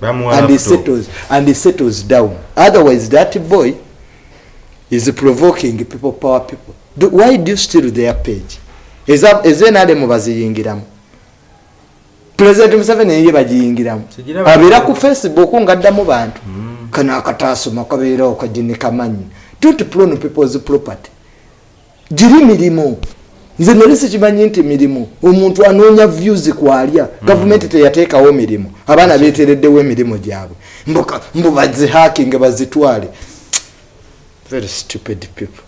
Bamuwa and he settles and he settles down. Otherwise that boy is provoking people power people. Do, why do you steal their page? Eza- ezo nrm baziyingiramu? President museveni eye bagiyingiramu abeera ku facebook ngaddamu bantu. Kano akatasoma kabeerawo kaginikamanyi don't prone people's property. Giri mirimu nze nali sikimanyi nti mirimu omuntu anoonya views kwalya gavumenti teyateekawo mirimu. Abaana betereddewo emirimu gyabwe. Mbu bazihakinge bazitwale. Very stupid people.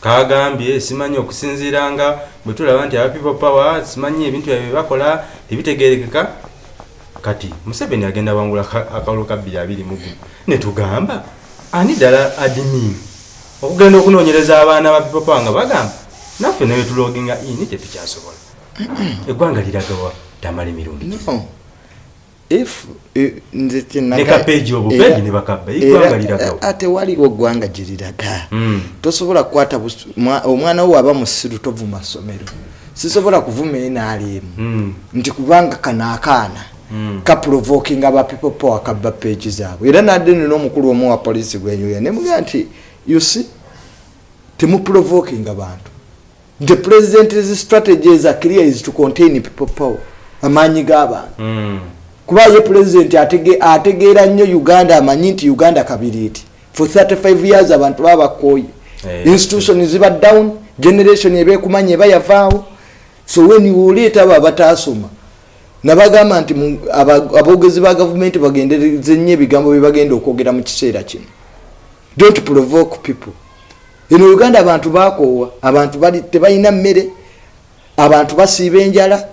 Kagambye simanyi okusinziira nga bwe tulaba nti aba people power simanyi ebintu byabwe byebakola tebitegerekeka kati museveni agenda wangula ka- akalulu ka 221 netugamba ani ddala admin? Okugenda okunoonyereza abaana ba people power nga bagamba naffe newetuloginga ini tetukyasobola eggwanga liragawa tamala emirundi if eh, Ne obupeegi ne bakabba, eggwanga liragawo. ate waliwo ggwanga gye liraga. Mm. tosobola kukwata omwana wo aba musiru tovuma ssomero. Sisobola kuvuma enaaliemu Mm. nti kubanga kano akaana Mm. kaprovokinga aba people power kabba page zaabwe. Era nadde nina omukulu omu wa polisi gwenyuya nemuga nti usi temuprovokinga bantu the president's strategy is a clear is to contain people power. Amaanyi g'abantu Mm. kuba ye pulezidenti atege- ategeera nnyo uganda amanyi nti uganda kabiriiti for 35 years abantu baba bakooye. Eh, institution ziba down generation ebekumanya eba yavaawo. So when oleeta abo abataasoma nabagamba nti aboogezi ba gavumenti bagendereze nnyo ebigambo byebagenda okwogera mu kiseera kino. Don't provoke people eno uganda abantu bakoowa abantu bali- tebalina mmere abantu basiiba enjala.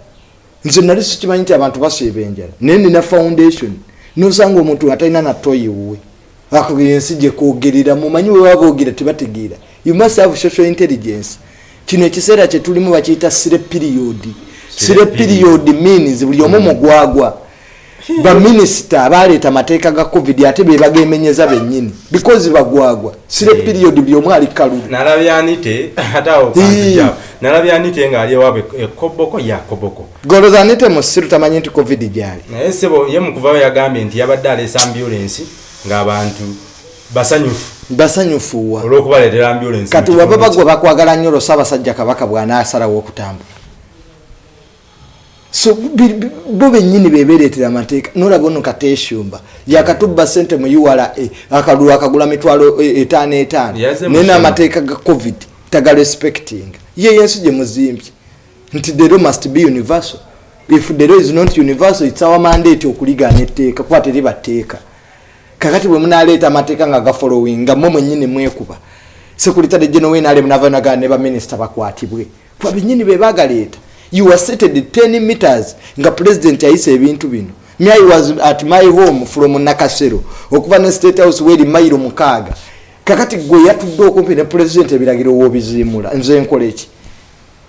Nze nali sikimanyi nti abantu basiiba enjala. Naye nina foundation. Nosanga omuntu atalina natoyiwe ako ensi gyekwogerera mumanyi we baboogera tebategeera. You must have social intelligence. Kino ekiseera kyetulimu bakiyita sire period. Sire period. means buli omu mugwagwa baminisita abaleeta amateeka ga covid ate bebagemenyeza bennyini. Because bagwagwa. Sire period buli omu ali kalulu nalabyanite ate awo nalabyanite ng'ali ewaabwe ekoboko ya koboko. Golozanite musiru tamanyi nti covid gyali. Naye sebo ye mukuvayo yagambye nti yabadde aleesa ambulensi ng'abantu basanyufu. Basanyufuwa. Olw'okubaleetera ambulensi kati waba bagwe bakwagala nnyo olwo saabasajja kabaka bw'anaasalawo okutambula so bo bennyini bebereetera amateeka nolaba ono kateeshumba yakatubba sente mu ura akalulu akagula mitwalo e- etaano etaano naye n'amateeka ga covid tagarespecting ye yensi gye muzimbye nti the law must be universal. If the law is not universal its our mandate okuligaana etteeka kuba teribateeka kakati bwe munaleeta amateeka nga gafollowing nga mwe mwennyini mwekuba sekuritade geno wenalemunavanagaa ne baminisita bakwatibwe. Kuba bennyini be bagaleeta you were seated 10 meters. Nga president ayisa ebintu bino. Me i was at my home from nakasero okuva ne state house weri mayiro mukaaga kakati gwe yatudde okumpi ne president ebiragiro wobiziimula nze nkola eki?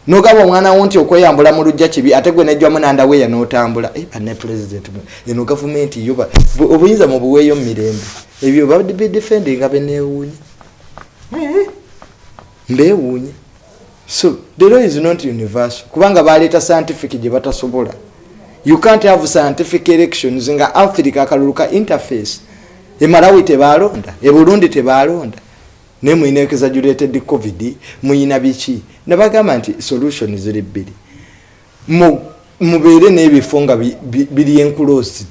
Nogamba omwana wo nti okweyambula mu lujja kibi ate gwe nejwamu nandaweya n'otambula. Eh, bane president eno gavumenti yo ba- bu- obuyinza mu buweeyo mu mirembe. Ebyo babidefendinga beneewuunya mbeewuunya so the law is not universal. Kubanga baleeta scientific gye batasobola. You can't have scientific elections nga africa akalulu ka interface. Emalawi tebalonda eburundi tebalonda. Naye muyina exaggerated covid muyina biki? Nabagamba nti solution ziri bbiri. Mu- mubeere n'ebifo nga bi- bi- biri enclosed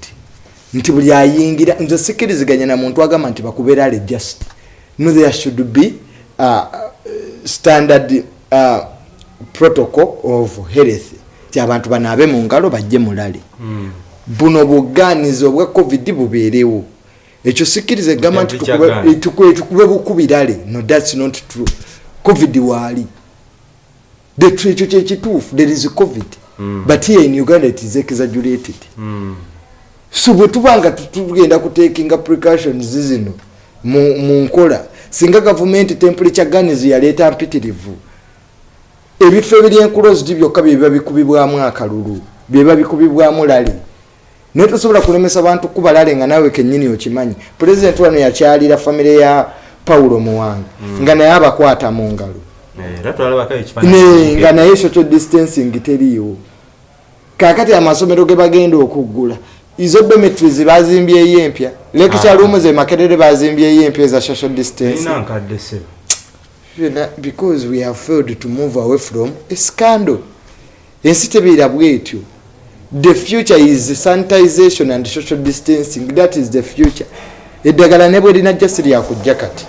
nti buli ayingira nze sikiriziganya na muntu agamba nti bakubeera just no there should be uh, standard uh, protocol of health ti abantu banaabe mu ngalo bajje mulale. Buno buganizi obwa covid bubeerewo. Ekyo sikkiriza egamba nti tukube- bukubirale. No thats not true. Covid waali. Ekyo kyekituufu there is covid. Mm. but here in uganda it is exaggerated. Mm. so bwe tuba nga tu- tugenda kutekinga precautions zino mu nkola singa gavumenti temperature guns yaleeta mpitirivu ebifo ebiri enclosed byokka byebiba bikubibwamu akalulu byeba bikubibwamu lale naye tosobola kulemesa bantu kuba lale nga naawe kennyini okimanyi. Pulezidenti wano yakyalira famire ya pawulo muwanga nga naye abakwata mu ngalo. Eh, nga naye social distancing teriiwo. Kakati amasomero ge bagenda okuggula izo dormitories bazimbyeyo empya. Lecture room ze makerere bazimbyeyo empya eza social distancing erina nkadde sebo Byonna because we have failed to move away from a scandal. Ensi tebeera bwetyo. The future is sanitization and social distancing. That is the future. Eddagala ne bwe linajja si lyakujja kati.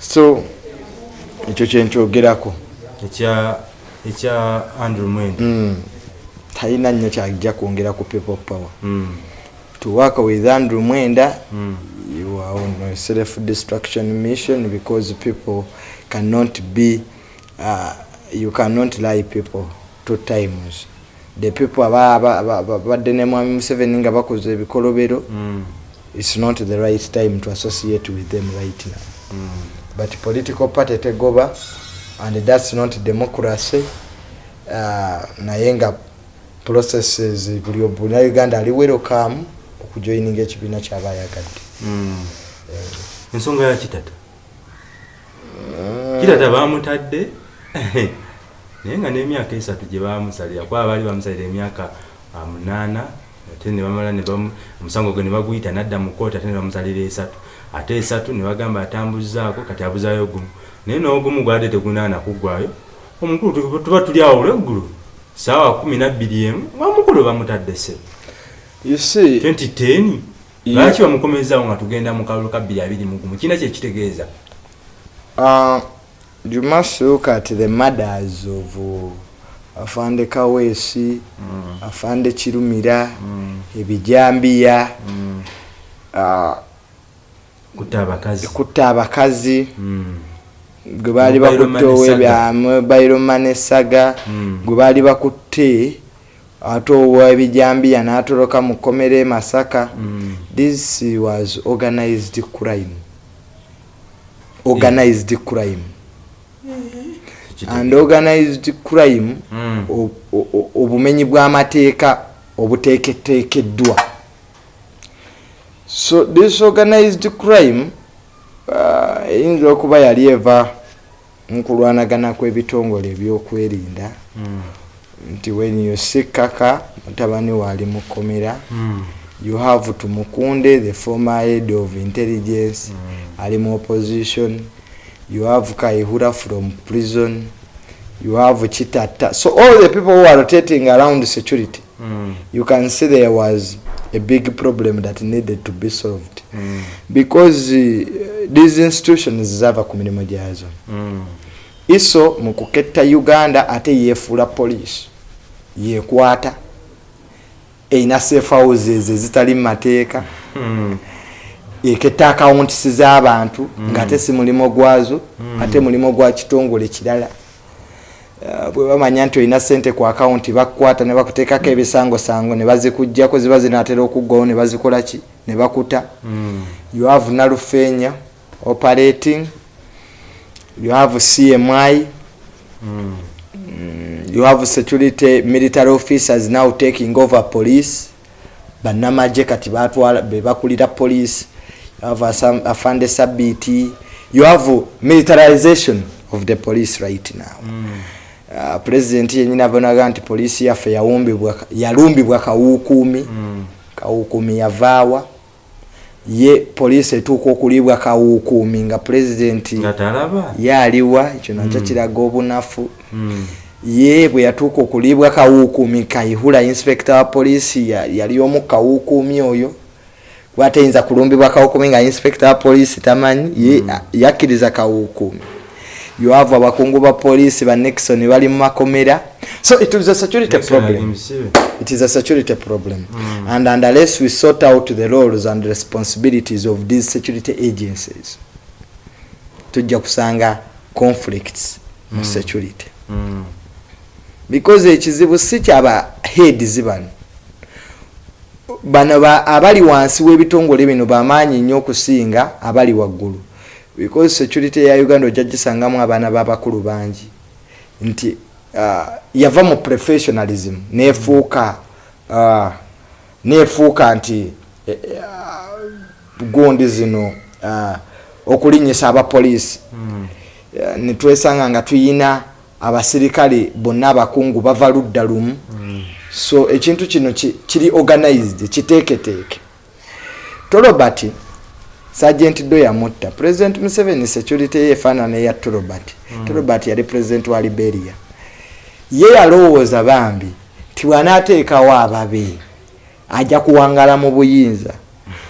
So ekyo kyenkyogerako ekya ekya andrew mwenda. Mm. talina nnyo kyajja kwongera ku people power. Mm, to work with andrew mwenda mm, you are on a self destruction mission because people cannot be uh, you cannot lie people two times the people aba- aba- aba- aba- badde ne mwami museveni nga bakoze ebikolobero mm, it's not the right time to associate with them right now mm. but political party tegoba and that's not democracy uh, naye nga processes buli obunauganda ali welcome okujoininga ekibiina kyabayagadde. Ensonga ya kitata. Kitata bamutadde. Naye nga n'emyaka esatu gye bamusalira kuba baali bamusalira emyaka munaana ate ne bamala ne bamu- omusango gwe ne baguyita nadda mu kooti ate ne bamusalira esatu. Ate esatu ne bagamba atambuzaako kati abuzaayo gumu. Naye n'ogumu gwadde tegunaana kuggwayo. Omukulu tu- tuba tuli awo olweggulu saawa kumi nabbiri emu omukulu bamutadde see 2010 Yeah. Lwaki bamukomezaawo nga tugenda mu kalulu ka 221 kina kyekitegeeza Uh, you must look at the mothers of uh, afande kawesi Mm, afande kirumira mm, ebijambiya mm. uh, kutta abakazi kutta abakazi Mm, gwe baali Mobile bakutte money saga. owebya mobile money saga mm. gwe baali bakutte ate owebijambiya n'atoloka mu kkomera e masaka Mm, this was organized crime. Organized crime. Kitegeeza. and organized crime Mm, obumenyi bw'amateeka obuteeketeekeddwa. So this organized crime uh, eyinza okuba yali eva nkulwanagana kw'ebitongole ebyokwerinda. Mm, nti when you see kaka mutabani waali mukomera mm, you have tumukunde the former head of intelligence mm. ali mu opposition you have kaihura from prison you have chitata. So all the people who are rotating around security Mm, you can see there was a big problem that needed to be solved. Mm, because uh, these institutions zava ku mirimu gyazo mm. Iso mu kuketta uganda ate yeefuula poliisi yeekwata. Erina safe houses ezitali mu mateeka. Mm, eketta akawuntisi z'abantu Mm. ng'ate si mulimo gwazo Mm. ate mulimo gwa kitongole kirala. Uh, bwe bamanya nti olina sente ku akawunti bakukwata ne bakuteekako ebisangosango ne bazikugjako ziba zinaatera okuggwawo ne bazikola ki? Ne bakuta. Mm, you have nalufeenya operating you have cmi mm. Mm, you have security military officers now taking over police. Bannamagye kati batwala bebakulira police. You have asam- afande sabiti you have militarization of the police right now. Mm. uh, president yenyini abonaga nti poliisi yaffe yalumbibwa kawukuumi Mm. kawukuumi yavaawa ye poliisi etuuka okulibwa kawukuumi nga nga talaba yaaliwa ekyo nakyo Mm. kiraga obunafu. Mm, ye bwe yatuuka okulibwa kawukuumi kaihula inspector wa poliisi ya- yali omu kawukuumi oyo. Gwateyinza kulumbibwa kawukuumi nga inspector wa poliisi tamanyi ye Mm. yakkiriza kawukuumi you have abakungu ba poliisi ba nixon bali mu makomera. So it is a security Nixon problem. It is a security problem. Mm. and unless we sort out the roles and responsibilities of these security agencies tujja kusanga conflicts mu Mm. security. Mm, because ekizibu si kyaba heads bano bano ba- abali wansi w'ebitongole bino bamaanyi nnyo okusinga abali waggulu because security ya uganda ojja gisangamu abaana b'abakulu bangi. Nti uh, yava mu professionalism nefuuka uh, nefuuka nti eh, uh, gundi zino uh, okulinyisa abapoliisi mm, Eh, netwesanga nga tuyina abasirikale bonna abakungu bava ludda lumu. Mm, so ekintu kino ki- kiri organized kiteeketeeke. Torobert sergent do yamutta president museveni security ye efaanana eya torobert Mm. torobert yali president wa liberia. Ye yalowooza bambi nti bwanaateekawo ababe ajja kuwangala mu buyinza.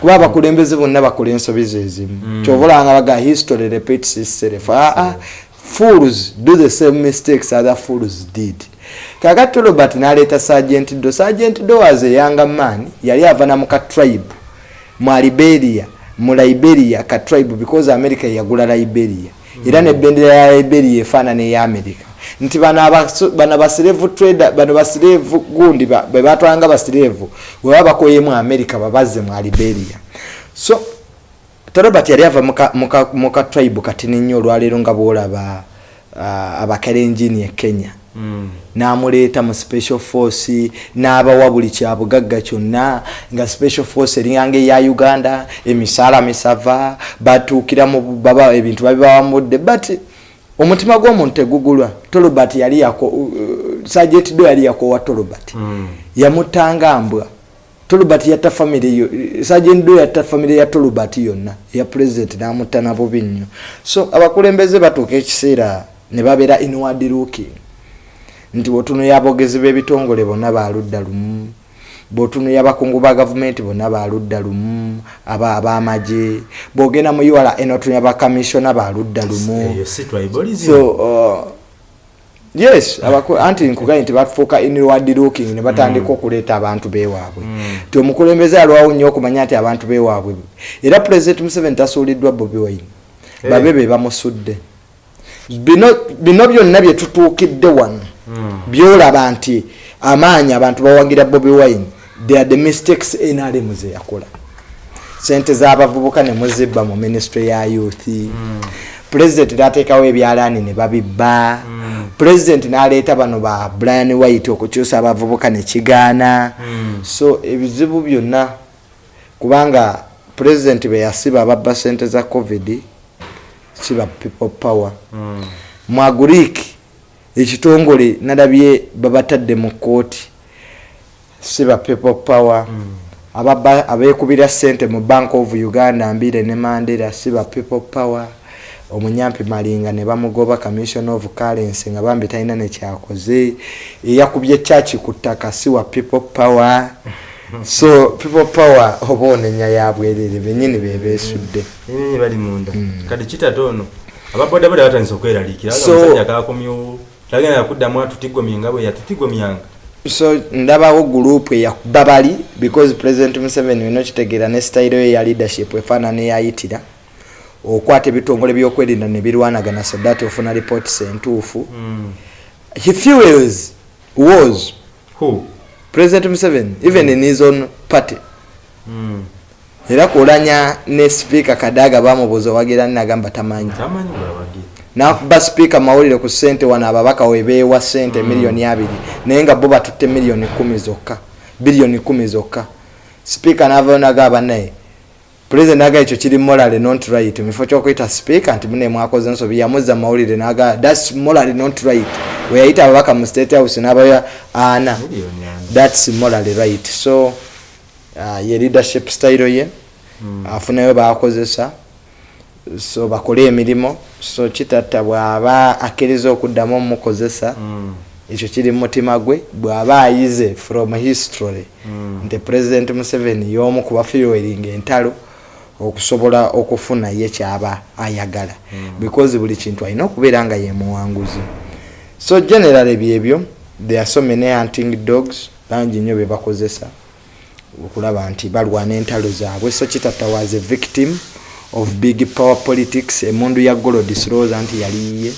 Kuba abakulembeze bonna bakola ensobi ze zimu Mm. kyova olanga baga history repeats itself. Aa fools do the same mistakes other fools did. Kakati robert naleeta sergent do sergent do was a younger man yali ava namuka tribe mu liberia mu liberia ka tribe because america yagula liberia. Era nebendera ya liberia efaanana eya america. Nti bano basirevu trader bano basirevu gundi bebatwalanga basirevu weba bakoyemu america babaze mu liberia. So torobert yali ava muka tribe katini nnyo olwaleero nga bwolaba uh, abakalenjini e kenya. mm. Namuleeta mu special force n'abawa buli kyabugagga kyonna nga special force eringanga eya uganda emisaala misava batuukira mu baba ebintu babibawamudde but omutima gw'omuntu tegugulwa. Tolobert yali yako uh, sajet do yali yakowa tolobert mm. yamutanga mbwa tolobert yatta famiry yo sajet do yatta famiry ya tolobert yonna eya president namutta nabubi nnyo so abakulembeze batuuka ekiseera ne babeera inward looking nti bwotunuya abogezi b'ebitongole bonna baludda lumu bwotunuya abakungu ba gavumenti bonna baludda lumu aba abamagye bwogenda mu ura enotunuya bakamisiona baludda lumu so uh, yes anti nkugaye nti bafuuka inward looking ne batandika mm. okuleeta abantu bewaabwe mm. ti omukulembeze alwawo nnyo okumanya nti abantu bewaabwe era president museveni tasuuliddwa bobi wine hey. babe be bamusudde bino byonna byetutuukidde wano hmm. Byolaba nti amaanyi abantu bawagira bobi wine they are the mistakes nrm zeyakola sente zabavubuka nemuzibba mu ministry ya youth mm. president nateekawo ebyalaani ne babibba mm. president naleeta bano ba brian white okukyusa abavubuka nekigaana mm. so ebizibu byonna kubanga president beyasiba ababba sente za covid kiba people power mm. mwaguriik ekitongole nalabye babatadde mu kooti siba people power. Mm. abekubira sente mu bank of uganda mbire ne mandera siba people power. Omunyampi malinga ne bamugoba commission of currency nga bambi talina nekyakoze eyakubye chaki ku ttaka siwa people power. So people power oba onenya yabwerere benyini bebesudde bali munda. Mm. kati kitatono ababodaboda batandisa omusajja kakomyewo tagenda yakuddamu atutigomye nga bwe yatutigomyanga so ndabawo gurupu eyakuba bali because president museveni olina okitegeera ne style yo eya leadership efaanana eyayitira okwata ebitongole byokwerinda nebirwanagana so that ofuna reports entuufu mm. he fuels was Who? president museveni even mm. in his own party mm. era kulanya ne speaker kadaga bamubuuza owagira ninagamba tamanyi nakuba speaker mawulire ku sente wano ababaka webeewa sente mm. miliyoni abiri naye nga bo batutte miliyoni kumi zokka biliyoni kumi zokka. Speaker navayo nagaba naye president naga ekyo kiri morale not right. Mufo kyokuyita speaker nti mune mwakoze ensobi yamuzza mawulire naga thats morale not right. Weyayita ababaka mu state house nabayo ana thats morale right. So uh, ye leadership style ye mm. afunayo bakozesa so bakole emirimu so kitatta bwaba akkiriza okuddamu omukozesa mm. ekyo kiri mumutima gwe bwaba ayize from history mm. nti president museveni y'omu kubafiweringa entalo okusobola okufuna ye kyaba ayagala mm. because buli kintu alina okubeera nga yemuwanguzi so generally byebyo there are so many hunting dogs bangi nnyo bebakozesa okulaba nti balwana entalo zaabwe so kitata was a victim of big power politics emundu ya golod sloza nti yaliye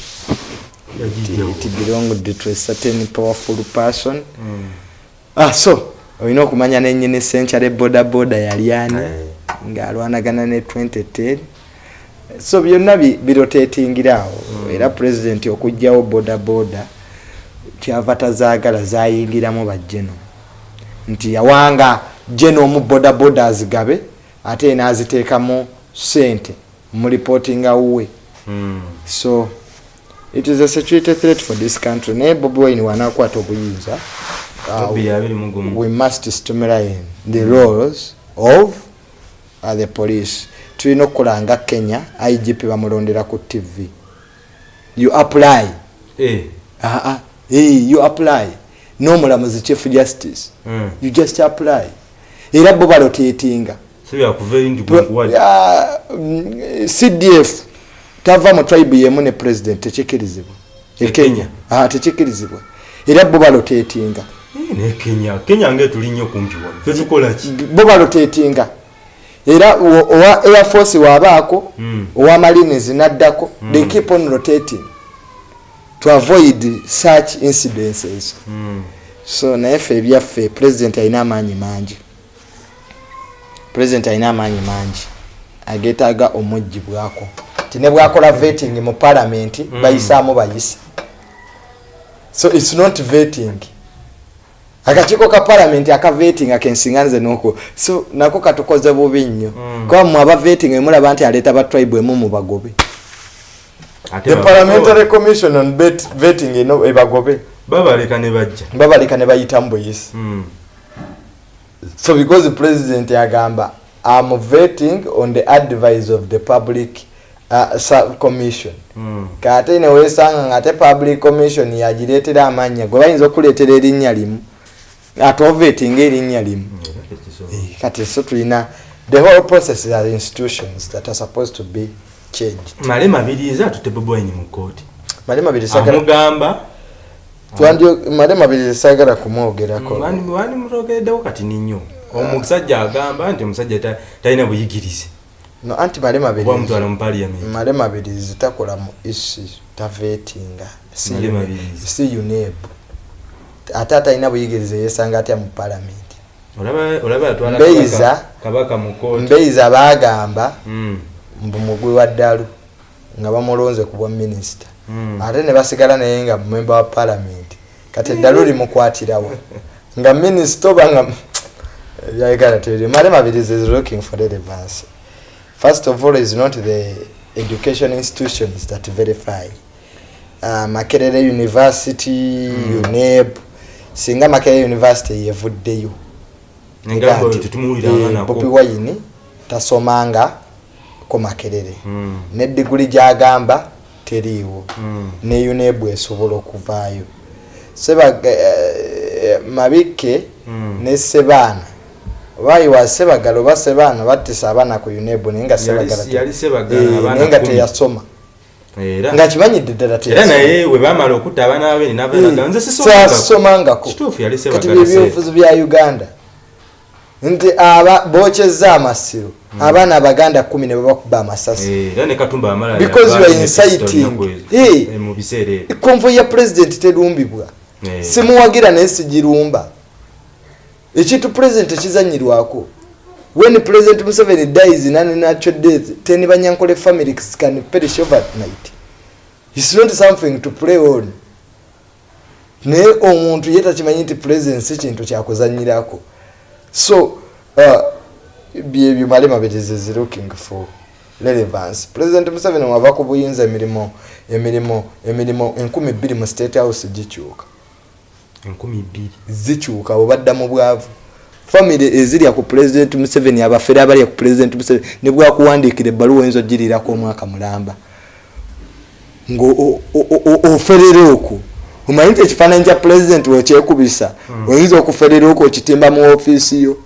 belonged to a certain powerful person mm. ah, so olina okumanya nenyini century boda boda yali ani hey. ngaalwanagana ne 2010 so byonna birotetingirawo mm. era president okugjawo boda boda kyava tazaagala zayingiramu bajeno nti yawanga jeno omu boda boda azigabe ate naziteekamu sente mulipotinga wuwe mm. so it is a security threat for this country. Naye bobi wine wanakwata obuyinza uh, we must stimulate the roles of uh, the police. Tulina okukola nga kenya igp bamulondera ku tv you apply. Eh. uh -uh. hey, you apply. Nomulamuzi chief justice. Mm. you just apply. Era bo balotetinga cdf tava mu tribe yemu ne president tekikkirizibwa E ekenya Kenya? Ah, tekikkirizibwa era bo balotetinga Eh, ne kenya. Kenya ngaetuli nnyo kumpi wano. Fe tukola ki? Bo balotetinga era owa air force waabaako Mm. owa marines naddako they keep on rotating to avoid such incidences. Mm. so naye ffe ebyaffe president alina amaanyi mangi president alina amaanyi mangi agetaaga omugibwako ti ne bwakola vetting mu palamenti Mm. bayisaamu bayisa so its not vetting. Akakiiko ka palamenti aka vetting akensinganize noko so nako katukoze bubi nnyo. Mm. kuba mmwe aba vetting emulaba nti aleeta ba tribe emu mubagobe ate the parliamentary commission on vetting ebagobe babaleka ne bajja. Babaleka ne bayitamu buyisi Mm. So because president yagamba am vetting on the advice of the public uh, sub commission Mm. kate newesanga nga ate public commission yagireetera amanya gwe bayinza okuleetera erinnya limu ate ovetinga erinnya limu Mm, tekisobola. kati so tulina the whole process are institutions that are supposed to be changed male mabiriza atute boboyini mu kooti male mabiri sagala amugamba male mabiri sagala kumwogerako. Wani- wani mutogereddewo kati ninyo. Omusajja agamba nti omusajja ta- talina buyigirize. No anti male mabiri oba mutwala mu paliament male mabirizi takola mu isi tavetinga si Male UNEB mabirizi. si uneb ate atalina buyigiriza yesanga atya mu palamenti Olaba- olaba Mbeiza. kabaka- kabaka mu kooti mbeiza bagamba Mm, mbu mugwi wa ddalu nga bamulonze ku bwa minisita. Mm. ate ne basigala naye nga mumemba wa palamenti kati eddalu limukwatirawo nga minisita oba nga yayagala teri male mabirizi is looking for relevance first of all is not the education institutions that verify. Uh, makerere university Mm. uneb singa makerere university yevuddeyo. Bobi wine tasomanga ko makerere. Mm, ne diguli gyagamba teriiwo. Mm. ne unebu esobola okuvaayo. eh, mabikke Mm. ne sebaana obayiwa sebagala oba sebaana battisa abaana ku unebu naye nga Eh, naye nga teyasoma. Nga kimanyidde ddala era naye we bamala okutta abaana babiri Eh, navanaga nze sisomangako sasomangako kituufu yali kati sebagala se- byebyobufuzi bya uganda. Nti aba bokyeza amasiro abaana abaganda kumi ne babakuba amasasi. Eh, Because you are inciting. Eh, konvoyi ya pulezidenti terumbibwa Eh. Simuwagira naye sigirumba. Ekintu pulezidenti ekizanyirwako when president museveni dies in unnatural death ten banyankole families can perish overnight. Its not something to play on. Naye omuntu ye takimanyi nti president si kintu kyakuzanyirako so uh, byebyo male mabirizi is looking for relevance. President museveni wava ku buyinza emirimu emirimu emirimu enkumi bbiri mu state house gikyuka zikyuka bwe badda mu bwavu. Famire ezirya ku president museveni abafere abalya ku president museveni ne bwakuwandiikira ebbaluwa oyinza ogirirako omwaka mulamba. Ngaoferera okwo. Omanyi nti ekifaananyi kya president wekyekubisa oyinza okuferera okwo okitimba mu ofiisi yo